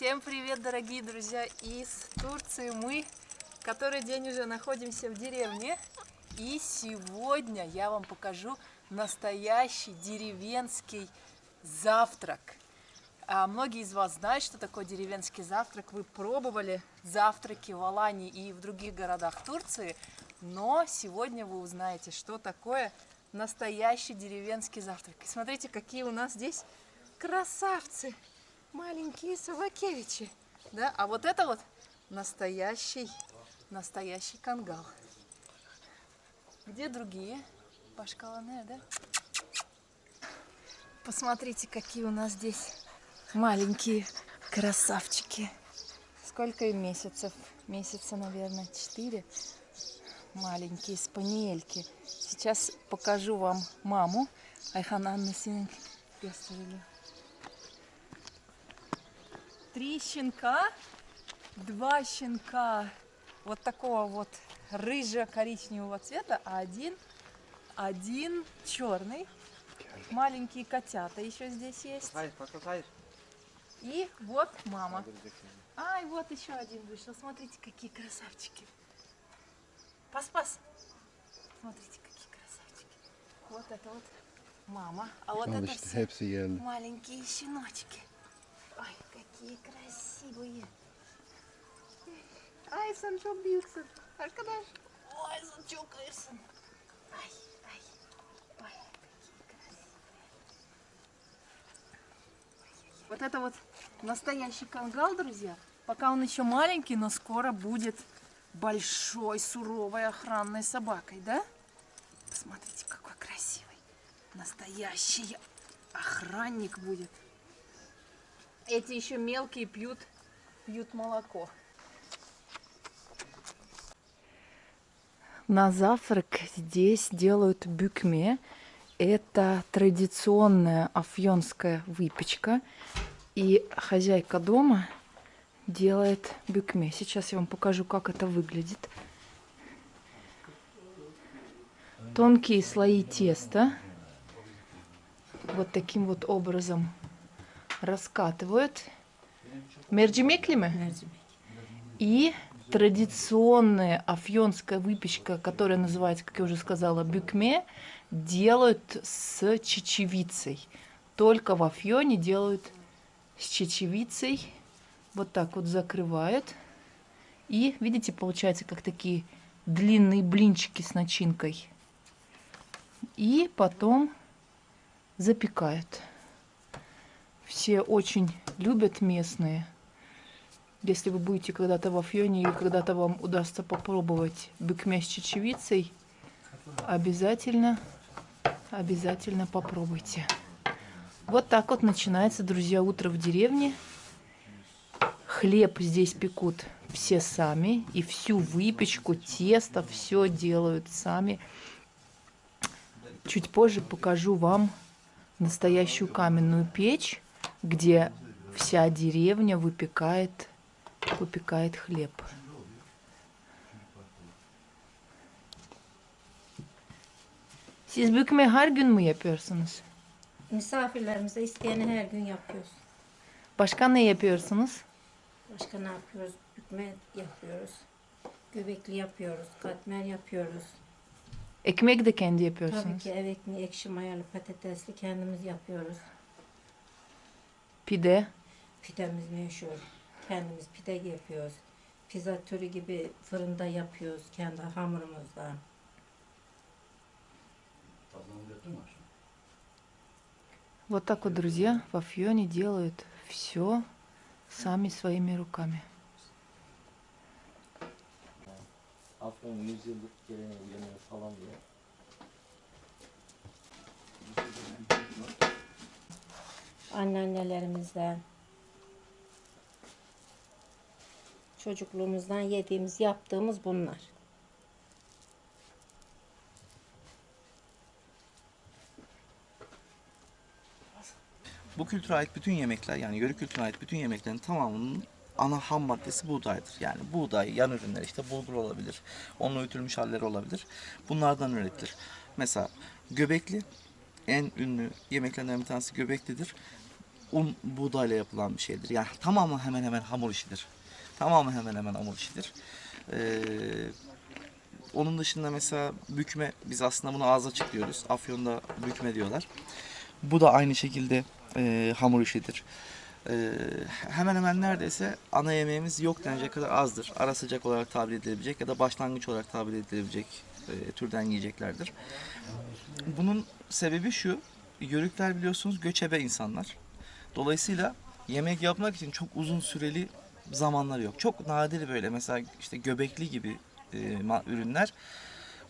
Всем привет, дорогие друзья из Турции. Мы который день уже находимся в деревне. И сегодня я вам покажу настоящий деревенский завтрак. А многие из вас знают, что такое деревенский завтрак. Вы пробовали завтраки в Алании и в других городах Турции. Но сегодня вы узнаете, что такое настоящий деревенский завтрак. И смотрите, какие у нас здесь красавцы! Маленькие собакевичи. Да? А вот это вот настоящий, настоящий кангал. Где другие? Пашкалане, да? Посмотрите, какие у нас здесь маленькие красавчики. Сколько им месяцев? Месяца, наверное, четыре. Маленькие спаниельки. Сейчас покажу вам маму. Айхан Анна Три щенка, два щенка вот такого вот рыжо-коричневого цвета, а один, один черный. Маленькие котята еще здесь есть. И вот мама. Ай, вот еще один вышел. Смотрите, какие красавчики. Пас-пас. Смотрите, какие красавчики. Вот это вот мама. А вот это все маленькие щеночки. Ой, какие красивые. Ay sen çok büyüksün. Arkadaş. Ой, çok iyisin. Ay, ay. Ой, какие красивые. Вот это вот настоящий кангал, друзья. Пока он еще маленький, но скоро будет большой, суровой охранной собакой, да? Посмотрите, какой красивый. Настоящий охранник будет. Эти еще мелкие пьют, пьют молоко. На завтрак здесь делают бюкме. Это традиционная афьонская выпечка. И хозяйка дома делает бюкме. Сейчас я вам покажу, как это выглядит. Тонкие слои теста. Вот таким вот образом раскатывают. Мерджимекли мы? И традиционная афьонская выпечка, которая называется, как я уже сказала, бюкме, делают с чечевицей. Только в Афьоне делают с чечевицей. Вот так вот закрывают. И, видите, получается, как такие длинные блинчики с начинкой. И потом запекают. Все очень любят местные. Если вы будете когда-то в Афьоне и когда-то вам удастся попробовать быкмя с чечевицей, обязательно, обязательно попробуйте. Вот так вот начинается, друзья, утро в деревне. Хлеб здесь пекут все сами. И всю выпечку, тесто, все делают сами. Чуть позже покажу вам настоящую каменную печь, где вся деревня выпекает выпекает хлеб. Siz bükme her gün mü yapıyorsunuz? Misafirlerimize isteyeni her gün yapıyoruz. Başka ne yapıyorsunuz? Başka ne yapıyoruz? Bükme yapıyoruz. Göbekli yapıyoruz. Katmer yapıyoruz. Ekmek de kendi Tabii yapıyorsunuz. ki ev ekmeği, ekşi mayalı patatesli kendimiz yapıyoruz. Pide. Pidemiz meşhur. Kendimiz pide yapıyoruz. Pizza türü gibi fırında yapıyoruz kendi hamurumuzdan. Вот так вот, друзья, в Афьоне делают все сами своими руками. Afyon 100 yıllık geleneği uyanıyor falan diye. Anneannelerimizden, çocukluğumuzdan yediğimiz, yaptığımız bunlar. Bu kültüre ait bütün yemekler yani yörük kültürüne ait bütün yemeklerin tamamının ana ham maddesi buğdaydır. Yani buğday, yan ürünler işte bulgur olabilir, onun öğütülmüş halleri olabilir. Bunlardan üretilir. Mesela göbekli en ünlü yemeklerinden bir tanesi göbeklidir. Un, buğdayla yapılan bir şeydir. Yani tamamı hemen hemen hamur işidir. Tamamı hemen hemen hamur işidir. Ee, onun dışında mesela bükme, biz aslında bunu ağız açık diyoruz. Afyon'da bükme diyorlar. Bu da aynı şekilde e, hamur işidir. Ee, hemen hemen neredeyse ana yemeğimiz yok denecek kadar azdır. Ara sıcak olarak tabir edilebilecek ya da başlangıç olarak tabir edilebilecek e, türden yiyeceklerdir. Bunun sebebi şu, yörükler biliyorsunuz göçebe insanlar. Dolayısıyla yemek yapmak için çok uzun süreli zamanları yok. Çok nadir böyle mesela işte göbekli gibi e, ürünler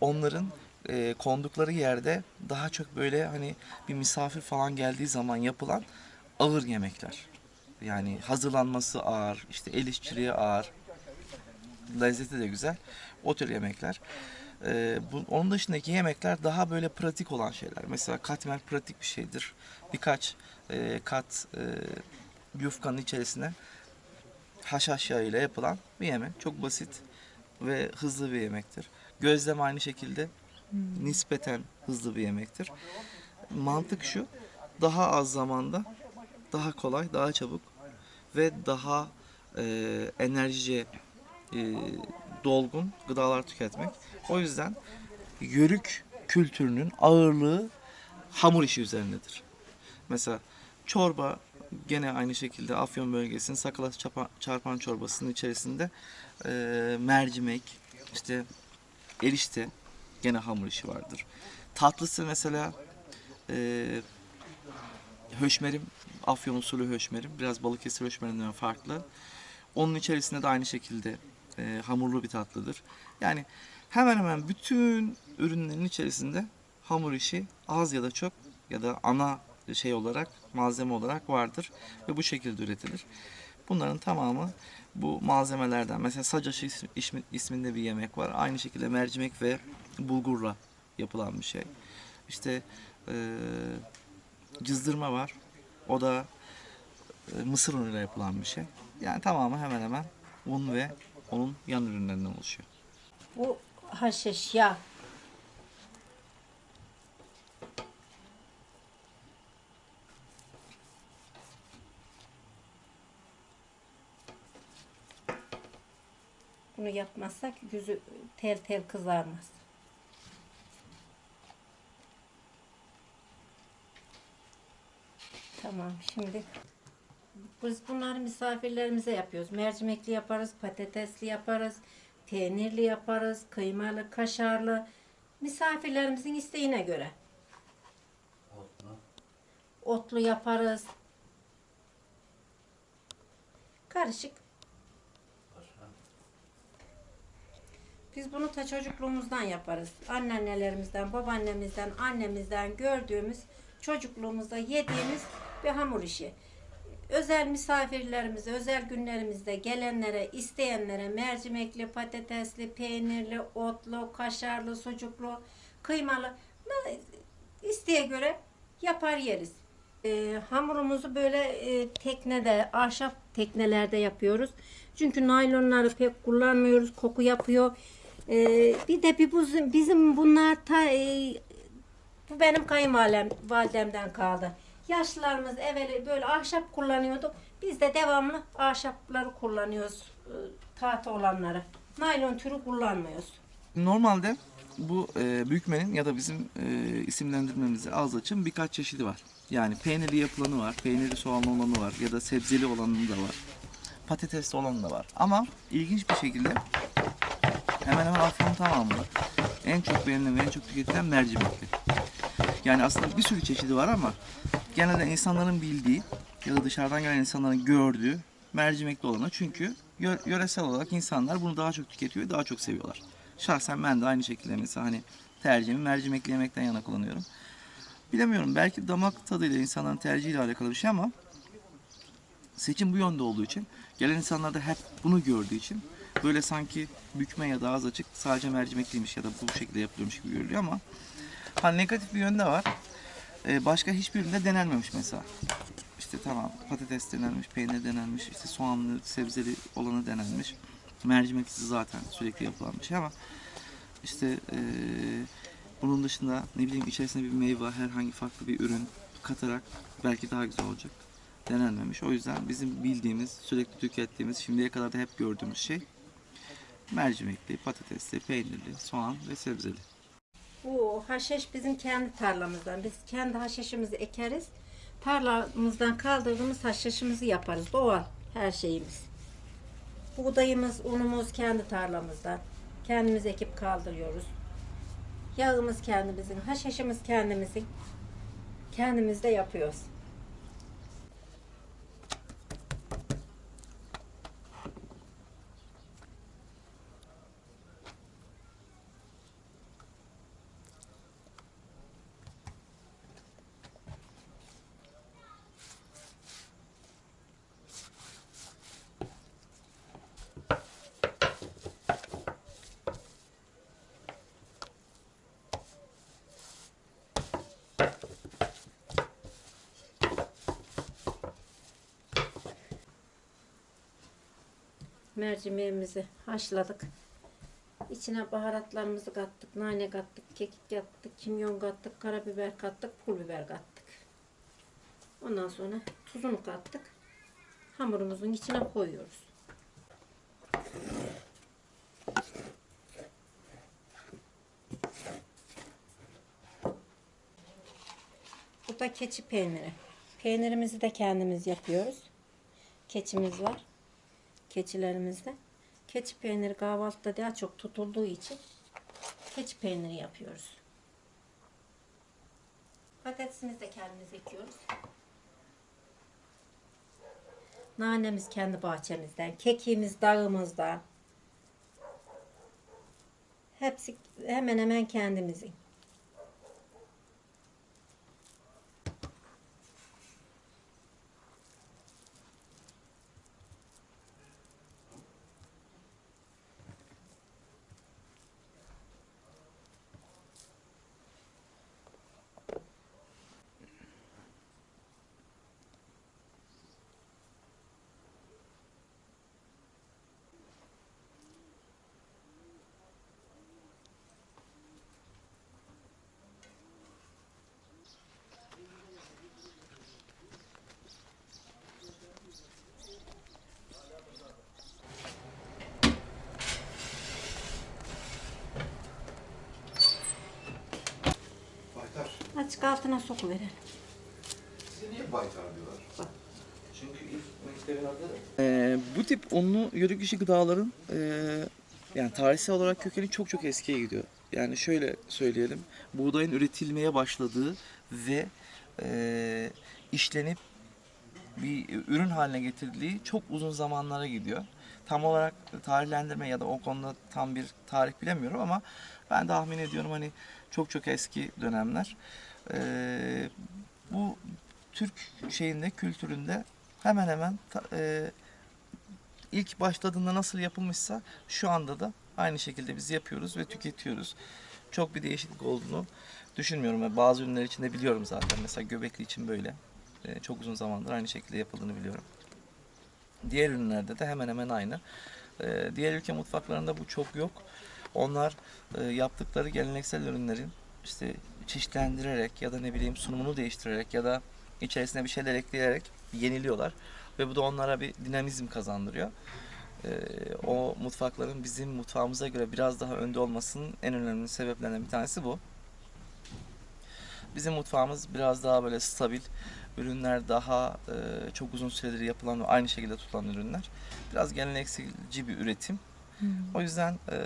onların e, kondukları yerde daha çok böyle hani bir misafir falan geldiği zaman yapılan ağır yemekler. Yani hazırlanması ağır, işte el işçiliği ağır, lezzeti de güzel. O tür yemekler. Ee, bu, onun dışındaki yemekler daha böyle pratik olan şeyler. Mesela katmer pratik bir şeydir. Birkaç e, kat e, yufkanın içerisine haşhaş yağı ile yapılan bir yemek. Çok basit ve hızlı bir yemektir. Gözleme aynı şekilde nispeten hızlı bir yemektir. Mantık şu, daha az zamanda, daha kolay, daha çabuk ve daha e, enerjice e, dolgun gıdalar tüketmek. O yüzden yörük kültürünün ağırlığı hamur işi üzerindedir. Mesela çorba gene aynı şekilde Afyon bölgesinin Sakalat çapa- çarpan çorbasının içerisinde e, mercimek, işte erişte gene hamur işi vardır. Tatlısı mesela e, höşmerim, Afyon usulü höşmerim. Biraz Balıkesir höşmerinden farklı. Onun içerisinde de aynı şekilde e, hamurlu bir tatlıdır. Yani hemen hemen bütün ürünlerin içerisinde hamur işi az ya da çok ya da ana şey olarak malzeme olarak vardır ve bu şekilde üretilir. Bunların tamamı bu malzemelerden. Mesela sacaşı ismi- ismi- isminde bir yemek var. Aynı şekilde mercimek ve bulgurla yapılan bir şey. İşte e, cızdırma var. O da e, mısır unuyla yapılan bir şey. Yani tamamı hemen hemen un ve onun yan ürünlerinden oluşuyor. Bu haşhaş yağ. Bunu yapmazsak yüzü tel tel kızarmaz. Tamam şimdi biz bunları misafirlerimize yapıyoruz. Mercimekli yaparız, patatesli yaparız, peynirli yaparız, kıymalı, kaşarlı. Misafirlerimizin isteğine göre. Otlu yaparız. Karışık. Biz bunu ta çocukluğumuzdan yaparız. Anneannelerimizden, babaannemizden, annemizden gördüğümüz, çocukluğumuzda yediğimiz bir hamur işi. Özel misafirlerimize, özel günlerimizde gelenlere, isteyenlere mercimekli, patatesli, peynirli, otlu, kaşarlı, sucuklu, kıymalı isteğe göre yapar yeriz. Ee, hamurumuzu böyle e, teknede, ahşap teknelerde yapıyoruz. Çünkü naylonları pek kullanmıyoruz, koku yapıyor. Ee, bir de bir bu- bizim bunlar ta, e, bu benim kayınvalidem kaldı. Yaşlılarımız evveli böyle ahşap kullanıyordu. Biz de devamlı ahşapları kullanıyoruz. e, Tahta olanları. Naylon türü kullanmıyoruz. Normalde bu e, bükmenin ya da bizim e, isimlendirmemizi az açın birkaç çeşidi var. Yani peynirli yapılanı var, peynirli soğanlı olanı var ya da sebzeli olanı da var. Patatesli olanı da var. Ama ilginç bir şekilde hemen hemen Afyon'un tamamında en çok beğenilen ve en çok tüketilen mercimekli. Yani aslında bir sürü çeşidi var ama genelde insanların bildiği ya da dışarıdan gelen insanların gördüğü mercimekli olanı. Çünkü yö- yöresel olarak insanlar bunu daha çok tüketiyor ve daha çok seviyorlar. Şahsen ben de aynı şekilde mesela hani tercihimi mercimekli yemekten yana kullanıyorum. Bilemiyorum belki damak tadıyla insanların tercihiyle alakalı bir şey ama seçim bu yönde olduğu için gelen insanlar da hep bunu gördüğü için böyle sanki bükme ya da ağız açık sadece mercimekliymiş ya da bu şekilde yapılıyormuş gibi görülüyor ama ha negatif bir yönde var. Ee, başka hiçbirinde denenmemiş mesela. İşte tamam patates denenmiş, peynir denenmiş, işte soğanlı, sebzeli olanı denenmiş. Mercimeksiz zaten sürekli yapılan bir şey ama işte eee, bunun dışında ne bileyim içerisine bir meyve, herhangi farklı bir ürün katarak belki daha güzel olacak. denenmemiş. O yüzden bizim bildiğimiz, sürekli tükettiğimiz, şimdiye kadar da hep gördüğümüz şey mercimekli, patatesli, peynirli, soğan ve sebzeli. Bu haşhaş bizim kendi tarlamızdan. Biz kendi haşhaşımızı ekeriz. Tarlamızdan kaldırdığımız haşhaşımızı yaparız. Doğal her şeyimiz. Buğdayımız, unumuz kendi tarlamızdan. Kendimiz ekip kaldırıyoruz. Yağımız kendimizin, haşhaşımız kendimizin. Kendimiz de yapıyoruz. Mercimeğimizi haşladık. İçine baharatlarımızı kattık. Nane kattık, kekik kattık, kimyon kattık, karabiber kattık, pul biber kattık. Ondan sonra tuzunu kattık. Hamurumuzun içine koyuyoruz. Bu da keçi peyniri. Peynirimizi de kendimiz yapıyoruz. Keçimiz var keçilerimizde. Keçi peyniri kahvaltıda daha çok tutulduğu için keçi peyniri yapıyoruz. Patatesimizi de kendimiz ekiyoruz. Nanemiz kendi bahçemizden, kekiğimiz dağımızdan. Hepsi hemen hemen kendimizin. Açık altına sokuverelim. Niye baytar diyorlar? Ee, bu tip unlu yörük dışı gıdaların e, yani tarihsel olarak kökeni çok çok eskiye gidiyor. Yani şöyle söyleyelim, buğdayın üretilmeye başladığı ve e, işlenip bir ürün haline getirildiği çok uzun zamanlara gidiyor. Tam olarak tarihlendirme ya da o konuda tam bir tarih bilemiyorum ama ben tahmin ediyorum hani çok çok eski dönemler. Ee, bu Türk şeyinde, kültüründe hemen hemen e, ilk başladığında nasıl yapılmışsa şu anda da aynı şekilde biz yapıyoruz ve tüketiyoruz. Çok bir değişiklik olduğunu düşünmüyorum. Bazı ürünler için de biliyorum zaten. Mesela göbekli için böyle. E, çok uzun zamandır aynı şekilde yapıldığını biliyorum. Diğer ürünlerde de hemen hemen aynı. E, diğer ülke mutfaklarında bu çok yok. Onlar e, yaptıkları geleneksel ürünlerin işte çeşitlendirerek ya da ne bileyim sunumunu değiştirerek ya da içerisine bir şeyler ekleyerek yeniliyorlar ve bu da onlara bir dinamizm kazandırıyor. Ee, o mutfakların bizim mutfağımıza göre biraz daha önde olmasının en önemli sebeplerinden bir tanesi bu. Bizim mutfağımız biraz daha böyle stabil, ürünler daha e, çok uzun süredir yapılan ve aynı şekilde tutulan ürünler. Biraz gelenekselci bir üretim. O yüzden e,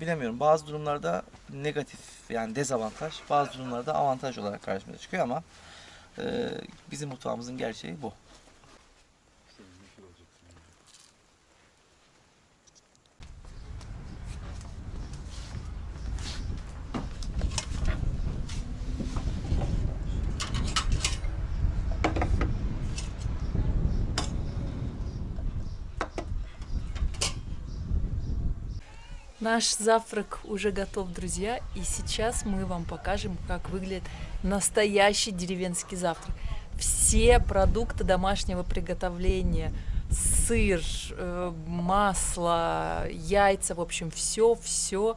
bilemiyorum bazı durumlarda negatif yani dezavantaj, bazı durumlarda avantaj olarak karşımıza çıkıyor ama e, bizim mutfağımızın gerçeği bu. Наш завтрак уже готов, друзья, и сейчас мы вам покажем, как выглядит настоящий деревенский завтрак. Все продукты домашнего приготовления, сыр, э, масло, яйца, в общем, все, все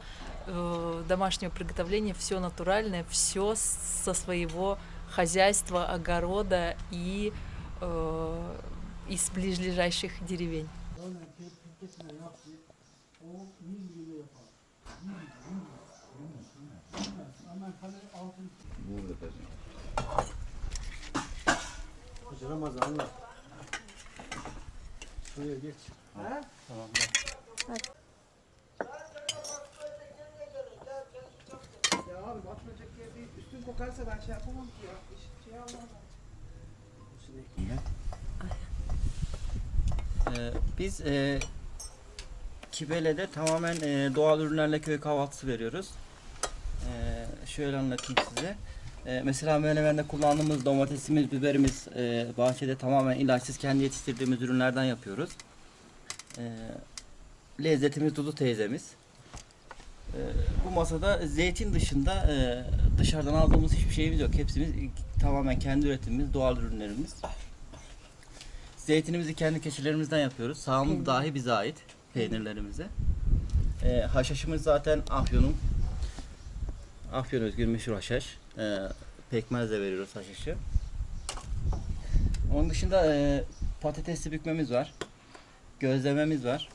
домашнего приготовления, все натуральное, все со своего хозяйства, огорода и э, из ближайших деревень. Ramazanlar. Şuraya geç. Ya abi batmayacak yer değil. Üstün kokarsa ben şey yapamam ki ya. Şey almam. Ee, biz e, Kibele'de tamamen e, doğal ürünlerle köy kahvaltısı veriyoruz. Ee, şöyle anlatayım size. Ee, mesela menemende kullandığımız domatesimiz, biberimiz e, bahçede tamamen ilaçsız kendi yetiştirdiğimiz ürünlerden yapıyoruz. Ee, lezzetimiz Dudu teyzemiz. Ee, bu masada zeytin dışında e, dışarıdan aldığımız hiçbir şeyimiz yok. Hepsimiz tamamen kendi üretimimiz, doğal ürünlerimiz. Zeytinimizi kendi keçilerimizden yapıyoruz. Sağımız dahi bize ait peynirlerimize. Ee, haşhaşımız zaten Afyon'un Afyon özgür meşhur haşhaş. Ee, pekmezle veriyoruz haşhaşı. Onun dışında e, patatesli bükmemiz var. Gözlememiz var.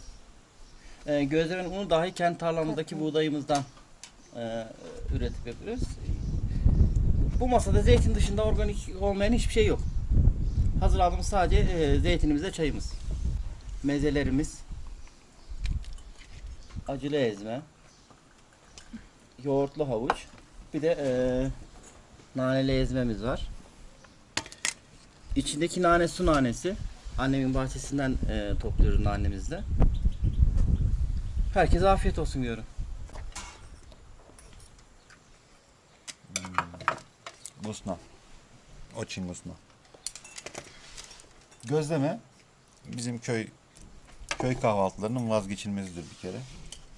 E, gözlemenin unu dahi kendi tarlamızdaki buğdayımızdan e, üretip yapıyoruz. Bu masada zeytin dışında organik olmayan hiçbir şey yok. Hazırladığımız sadece e, zeytinimiz ve çayımız. Mezelerimiz acılı ezme, yoğurtlu havuç, bir de e, naneli ezmemiz var. İçindeki nane su nanesi. Annemin bahçesinden e, topluyoruz nanemizde. Herkese afiyet olsun diyorum. Hmm. Gusna. Oçin gusna. Gözleme bizim köy köy kahvaltılarının vazgeçilmezidir bir kere.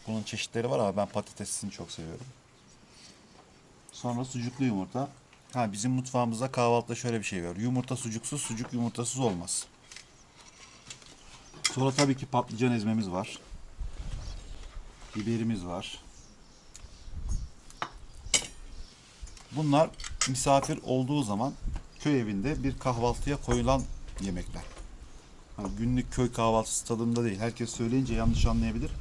Bunun çeşitleri var ama ben patatesini çok seviyorum. Sonra sucuklu yumurta. Ha bizim mutfağımızda kahvaltıda şöyle bir şey var. Yumurta sucuksuz, sucuk yumurtasız olmaz. Sonra tabii ki patlıcan ezmemiz var. Biberimiz var. Bunlar misafir olduğu zaman köy evinde bir kahvaltıya koyulan yemekler. Hani günlük köy kahvaltısı tadında değil. Herkes söyleyince yanlış anlayabilir.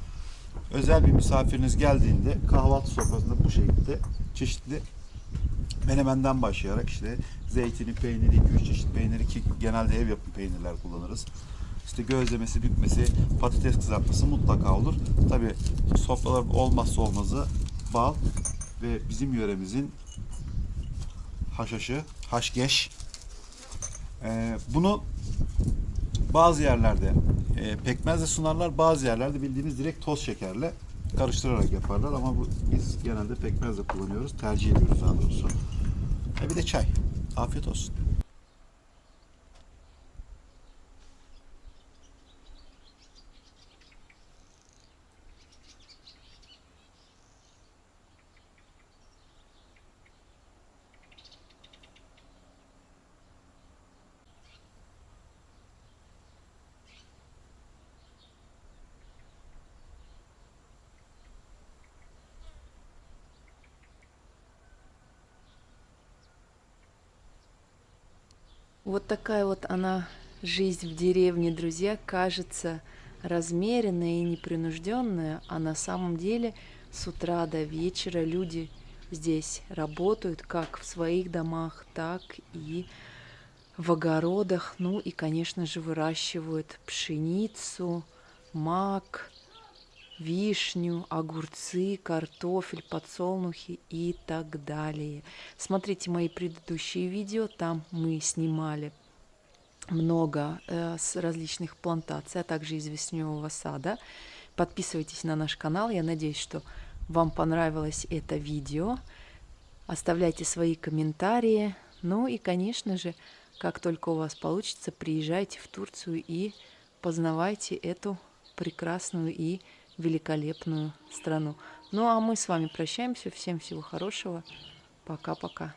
Özel bir misafiriniz geldiğinde kahvaltı sofrasında bu şekilde çeşitli menemenden başlayarak işte zeytini, peyniri, 2-3 çeşit peyniri ki genelde ev yapımı peynirler kullanırız. İşte gözlemesi, bükmesi, patates kızartması mutlaka olur. Tabi sofralar olmazsa olmazı bal ve bizim yöremizin haşhaşı, haşgeş. Ee, bunu bazı yerlerde e, pekmezle sunarlar, bazı yerlerde bildiğimiz direkt toz şekerle karıştırarak yaparlar ama bu, biz genelde pekmezle kullanıyoruz, tercih ediyoruz daha doğrusu. E bir de çay. Afiyet olsun. Вот такая вот она жизнь в деревне, друзья, кажется размеренная и непринужденная, а на самом деле с утра до вечера люди здесь работают как в своих домах, так и в огородах, ну и, конечно же, выращивают пшеницу, мак, вишню, огурцы, картофель, подсолнухи и так далее. Смотрите мои предыдущие видео, там мы снимали много э, с различных плантаций, а также из вишневого сада. Подписывайтесь на наш канал, я надеюсь, что вам понравилось это видео. Оставляйте свои комментарии. Ну и, конечно же, как только у вас получится, приезжайте в Турцию и познавайте эту прекрасную и великолепную страну. Ну а мы с вами прощаемся. Всем всего хорошего. Пока-пока.